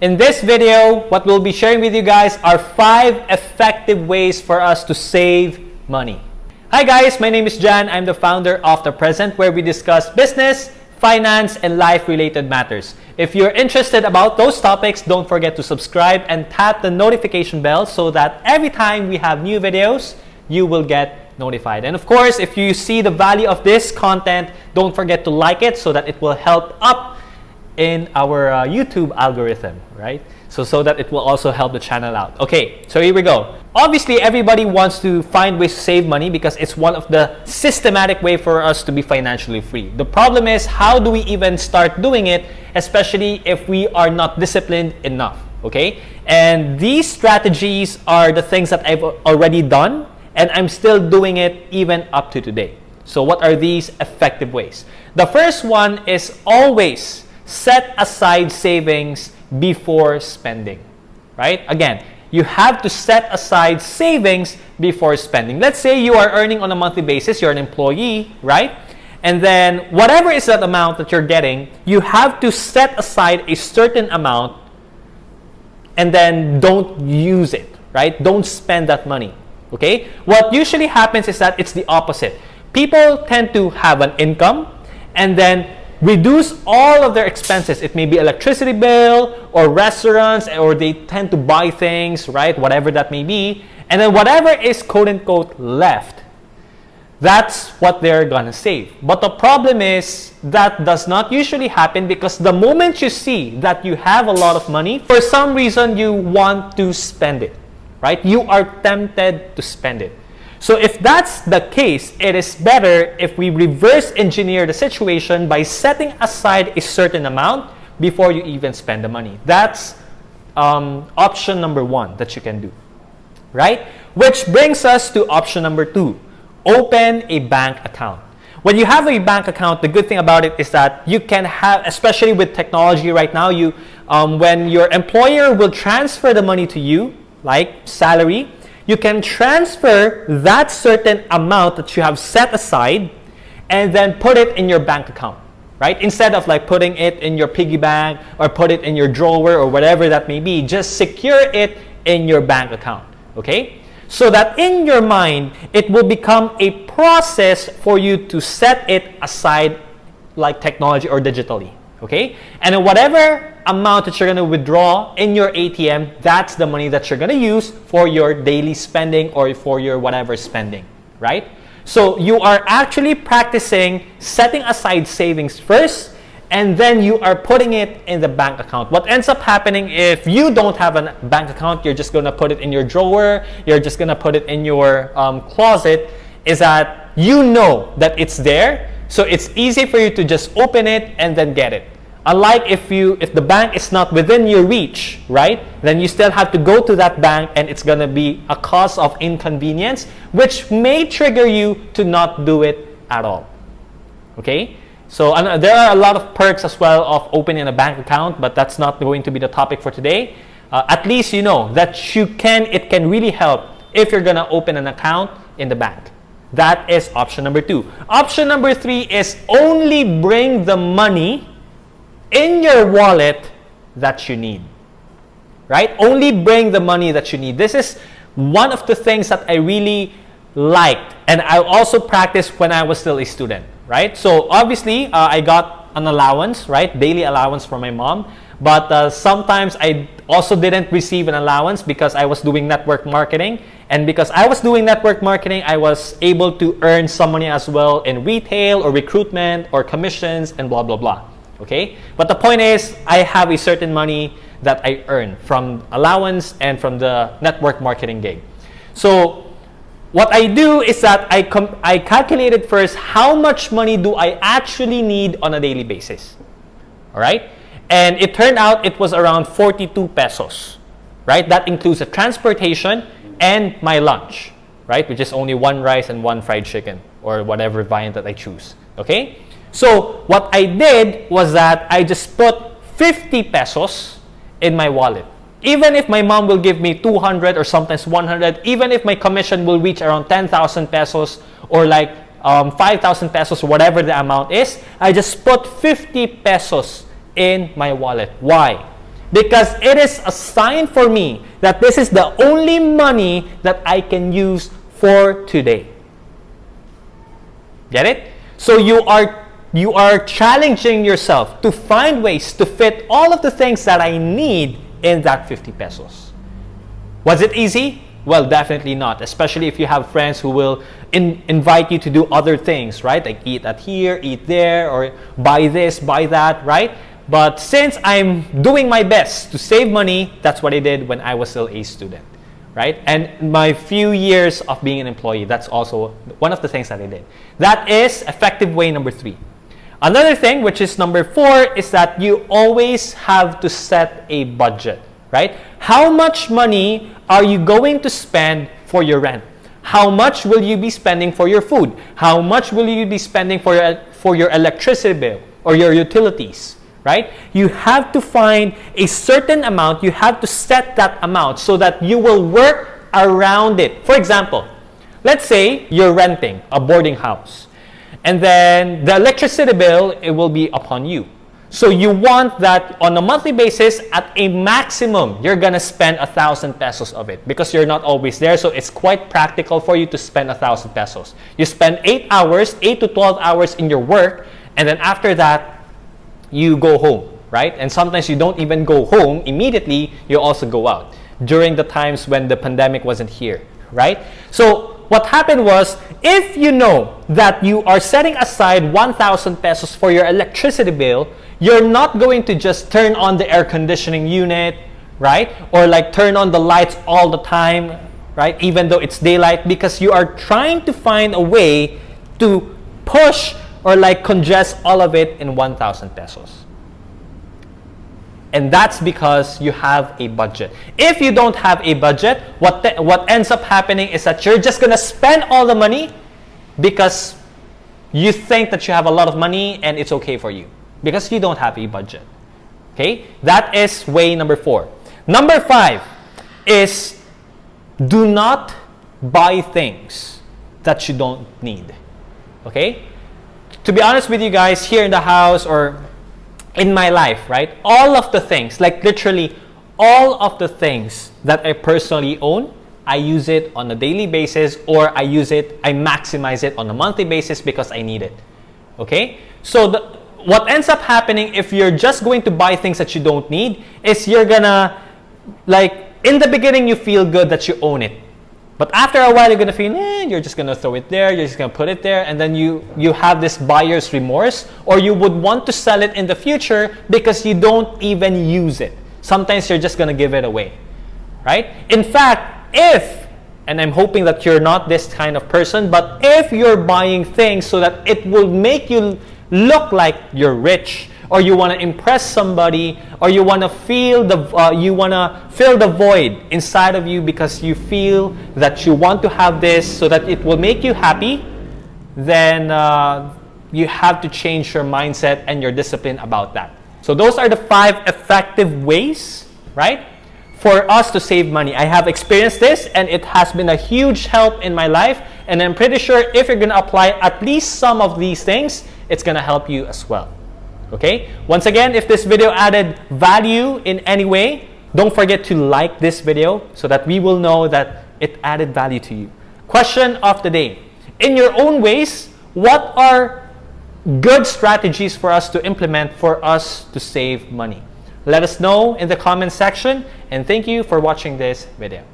In this video, what we'll be sharing with you guys are five effective ways for us to save money. Hi guys, my name is Jan. I'm the founder of The Present where we discuss business, finance, and life-related matters. If you're interested about those topics, don't forget to subscribe and tap the notification bell so that every time we have new videos, you will get notified. And of course, if you see the value of this content, don't forget to like it so that it will help up in our uh, YouTube algorithm, right? So, so that it will also help the channel out. Okay, so here we go. Obviously, everybody wants to find ways to save money because it's one of the systematic way for us to be financially free. The problem is, how do we even start doing it, especially if we are not disciplined enough, okay? And these strategies are the things that I've already done and I'm still doing it even up to today. So what are these effective ways? The first one is always set aside savings before spending, right? Again, you have to set aside savings before spending. Let's say you are earning on a monthly basis, you're an employee, right? And then whatever is that amount that you're getting, you have to set aside a certain amount and then don't use it, right? Don't spend that money, okay? What usually happens is that it's the opposite. People tend to have an income and then reduce all of their expenses. It may be electricity bill or restaurants or they tend to buy things, right? Whatever that may be. And then whatever is quote unquote left, that's what they're gonna save. But the problem is that does not usually happen because the moment you see that you have a lot of money, for some reason you want to spend it, right? You are tempted to spend it. So if that's the case, it is better if we reverse engineer the situation by setting aside a certain amount before you even spend the money. That's um, option number one that you can do, right? Which brings us to option number two, open a bank account. When you have a bank account, the good thing about it is that you can have, especially with technology right now, you um, when your employer will transfer the money to you, like salary, you can transfer that certain amount that you have set aside and then put it in your bank account, right? Instead of like putting it in your piggy bank or put it in your drawer or whatever that may be, just secure it in your bank account, okay? So that in your mind, it will become a process for you to set it aside like technology or digitally, okay? And whatever amount that you're going to withdraw in your ATM, that's the money that you're going to use for your daily spending or for your whatever spending, right? So you are actually practicing setting aside savings first and then you are putting it in the bank account. What ends up happening if you don't have a bank account, you're just going to put it in your drawer, you're just going to put it in your um, closet, is that you know that it's there. So it's easy for you to just open it and then get it. Unlike if you if the bank is not within your reach, right? Then you still have to go to that bank and it's going to be a cause of inconvenience which may trigger you to not do it at all. Okay? So uh, there are a lot of perks as well of opening a bank account, but that's not going to be the topic for today. Uh, at least you know that you can it can really help if you're going to open an account in the bank. That is option number 2. Option number 3 is only bring the money in your wallet that you need. Right? Only bring the money that you need. This is one of the things that I really liked and I also practiced when I was still a student. Right? So obviously, uh, I got an allowance, right? Daily allowance from my mom. But uh, sometimes I also didn't receive an allowance because I was doing network marketing. And because I was doing network marketing, I was able to earn some money as well in retail or recruitment or commissions and blah, blah, blah okay? But the point is, I have a certain money that I earn from allowance and from the network marketing gig. So what I do is that I, I calculated first how much money do I actually need on a daily basis, all right? And it turned out it was around 42 pesos, right? That includes the transportation and my lunch, right? Which is only one rice and one fried chicken or whatever variant that I choose, okay? So what I did was that I just put 50 pesos in my wallet. Even if my mom will give me 200 or sometimes 100, even if my commission will reach around 10,000 pesos or like um, 5,000 pesos, whatever the amount is, I just put 50 pesos in my wallet. Why? because it is a sign for me that this is the only money that I can use for today. Get it? So you are you are challenging yourself to find ways to fit all of the things that I need in that 50 pesos. Was it easy? Well, definitely not, especially if you have friends who will in, invite you to do other things, right? Like eat at here, eat there, or buy this, buy that, right? But since I'm doing my best to save money, that's what I did when I was still a student, right? And my few years of being an employee, that's also one of the things that I did. That is effective way number three. Another thing, which is number four, is that you always have to set a budget, right? How much money are you going to spend for your rent? How much will you be spending for your food? How much will you be spending for your, for your electricity bill or your utilities? right? You have to find a certain amount. You have to set that amount so that you will work around it. For example, let's say you're renting a boarding house and then the electricity bill, it will be upon you. So you want that on a monthly basis at a maximum, you're gonna spend a thousand pesos of it because you're not always there. So it's quite practical for you to spend a thousand pesos. You spend eight hours, eight to 12 hours in your work. And then after that, you go home, right? And sometimes you don't even go home immediately, you also go out during the times when the pandemic wasn't here, right? So what happened was, if you know that you are setting aside 1,000 pesos for your electricity bill, you're not going to just turn on the air conditioning unit, right? Or like turn on the lights all the time, right? Even though it's daylight, because you are trying to find a way to push or like congest all of it in 1,000 pesos. And that's because you have a budget. If you don't have a budget, what, what ends up happening is that you're just going to spend all the money because you think that you have a lot of money and it's okay for you because you don't have a budget. Okay? That is way number four. Number five is do not buy things that you don't need. Okay? to be honest with you guys, here in the house or in my life, right? All of the things, like literally all of the things that I personally own, I use it on a daily basis or I use it, I maximize it on a monthly basis because I need it. Okay? So the, what ends up happening if you're just going to buy things that you don't need is you're gonna, like, in the beginning you feel good that you own it. But after a while, you're gonna feel, eh, you're just gonna throw it there, you're just gonna put it there, and then you, you have this buyer's remorse, or you would want to sell it in the future because you don't even use it. Sometimes you're just gonna give it away, right? In fact, if, and I'm hoping that you're not this kind of person, but if you're buying things so that it will make you look like you're rich, or you want to impress somebody or you want to feel the uh, you want to fill the void inside of you because you feel that you want to have this so that it will make you happy then uh, you have to change your mindset and your discipline about that. So those are the five effective ways right for us to save money. I have experienced this and it has been a huge help in my life and i'm pretty sure if you're going to apply at least some of these things it's going to help you as well Okay? Once again, if this video added value in any way, don't forget to like this video so that we will know that it added value to you. Question of the day. In your own ways, what are good strategies for us to implement for us to save money? Let us know in the comment section and thank you for watching this video.